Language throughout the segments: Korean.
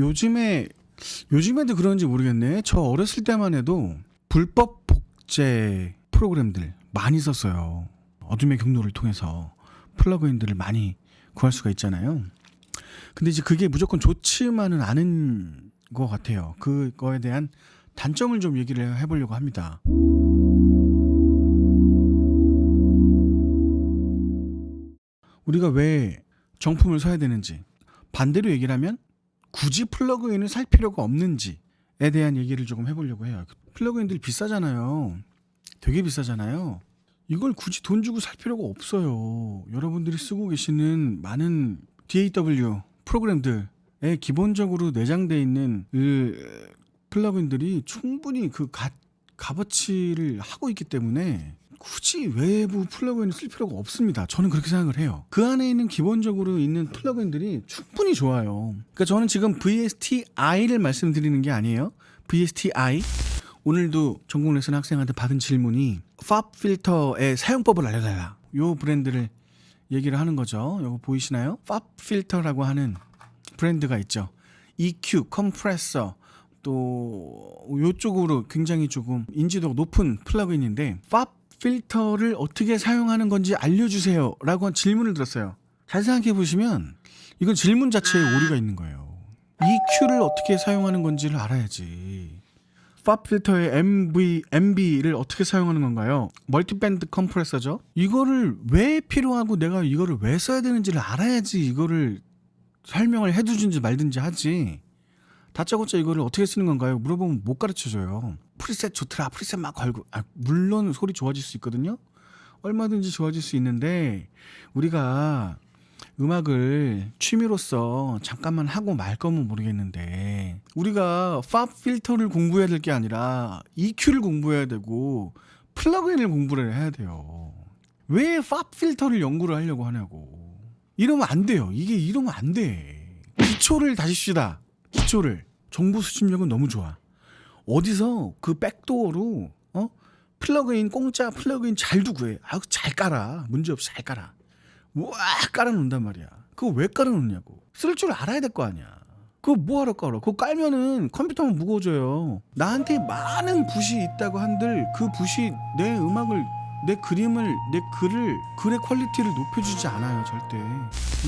요즘에 요즘에도 그런지 모르겠네. 저 어렸을 때만 해도 불법 복제 프로그램들 많이 썼어요. 어둠의 경로를 통해서 플러그인들을 많이 구할 수가 있잖아요. 근데 이제 그게 무조건 좋지만은 않은 것 같아요. 그거에 대한 단점을 좀 얘기를 해보려고 합니다. 우리가 왜 정품을 사야 되는지 반대로 얘기를 하면 굳이 플러그인을 살 필요가 없는지에 대한 얘기를 조금 해보려고 해요. 플러그인들이 비싸잖아요. 되게 비싸잖아요. 이걸 굳이 돈 주고 살 필요가 없어요. 여러분들이 쓰고 계시는 많은 DAW 프로그램들에 기본적으로 내장되어 있는 그 플러그인들이 충분히 그 가, 값어치를 하고 있기 때문에 굳이 외부 플러그인을 쓸 필요가 없습니다. 저는 그렇게 생각을 해요. 그 안에 있는 기본적으로 있는 플러그인들이 충분히 좋아요. 그러니까 저는 지금 VSTI를 말씀드리는 게 아니에요. VSTI 오늘도 전공 레슨 학생한테 받은 질문이 FabFilter의 사용법을 알려달라. 요 브랜드를 얘기를 하는 거죠. 요거 보이시나요? FabFilter라고 하는 브랜드가 있죠. EQ, 컴프레서 또 요쪽으로 굉장히 조금 인지도가 높은 플러그인인데 FabFilter를 어떻게 사용하는 건지 알려주세요 라고 질문을 들었어요 잘 생각해 보시면 이건 질문 자체에 오류가 있는 거예요 EQ를 어떻게 사용하는 건지를 알아야지 FabFilter의 MV, MB를 어떻게 사용하는 건가요? multiband compressor죠 이거를 왜 필요하고 내가 이거를 왜 써야 되는지를 알아야지 이거를 설명을 해주든지 말든지 하지 다짜고짜 이거를 어떻게 쓰는 건가요? 물어보면 못 가르쳐줘요. preset 좋더라. preset 막 걸고. 아, 물론 소리 좋아질 수 있거든요. 얼마든지 좋아질 수 있는데 우리가 음악을 취미로서 잠깐만 하고 말 거면 모르겠는데 우리가 팝 필터를 공부해야 될 게 아니라 EQ를 공부해야 되고 플러그인을 공부를 해야 돼요. 왜 팝 필터를 연구를 하려고 하냐고. 이러면 안 돼요. 이게 이러면 안 돼. 기초를 다십시다. 기초를 정보 수집력은 너무 좋아. 어디서 그 backdoor로 어 plugin 공짜 plugin 잘도 구해. 아우 잘 깔아. 문제 없이 잘 깔아. 와 깔아놓는단 말이야. 그거 왜 깔아놓냐고. 쓸 줄 알아야 될 거 아니야. 그거 뭐하러 깔아? 그거 깔면은 컴퓨터만 무거워져요. 나한테 많은 붓이 있다고 한들 그 붓이 내 음악을 내 그림을 내 글을 글의 quality를 높여주지 않아요 절대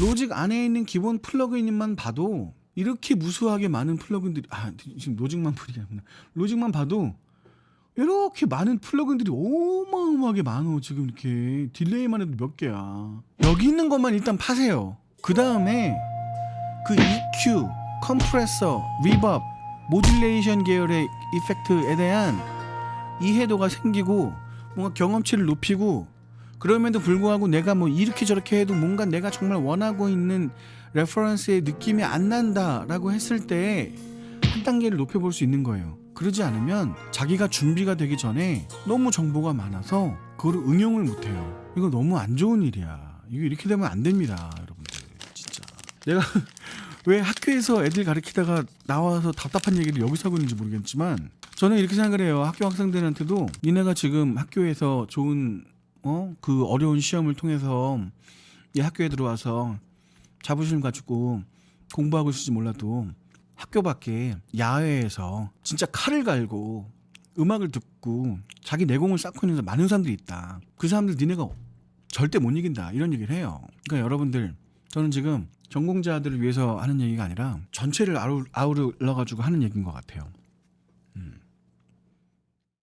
로직 안에 있는 기본 plugin만 봐도 이렇게 무수하게 많은 plugin들이 아 지금 로직만 full이 아니구나. 로직만 봐도 이렇게 많은 plugin들이 어마어마하게 많어. 지금 이렇게 delay만 해도 몇 개야. 여기 있는 것만 일단 파세요. 그 다음에 그 EQ, 컴프레서, reverb, modulation 계열의 effect에 대한 이해도가 생기고 뭔가 경험치를 높이고 그럼에도 불구하고 내가 뭐 이렇게 저렇게 해도 뭔가 내가 정말 원하고 있는 reference의 느낌이 안 난다라고 했을 때 한 단계를 높여볼 수 있는 거예요. 그러지 않으면 자기가 준비가 되기 전에 너무 정보가 많아서 그걸 응용을 못해요. 이거 너무 안 좋은 일이야. 이거 이렇게 되면 안 됩니다, 여러분들. 진짜. 내가 왜 학교에서 애들 가르치다가 나와서 답답한 얘기를 여기서 하고 있는지 모르겠지만 저는 이렇게 생각을 해요. 학교 학생들한테도 니네가 지금 학교에서 좋은 어 그 어려운 시험을 통해서 이 학교에 들어와서 자부심 가지고 공부하고 있을지 몰라도 학교 밖에 야외에서 진짜 칼을 갈고 음악을 듣고 자기 내공을 쌓고 있는 많은 사람들이 있다. 그 사람들 니네가 절대 못 이긴다. 이런 얘기를 해요. 그러니까 여러분들 저는 지금 전공자들을 위해서 하는 얘기가 아니라 전체를 아우러 가지고 하는 얘기인 것 같아요.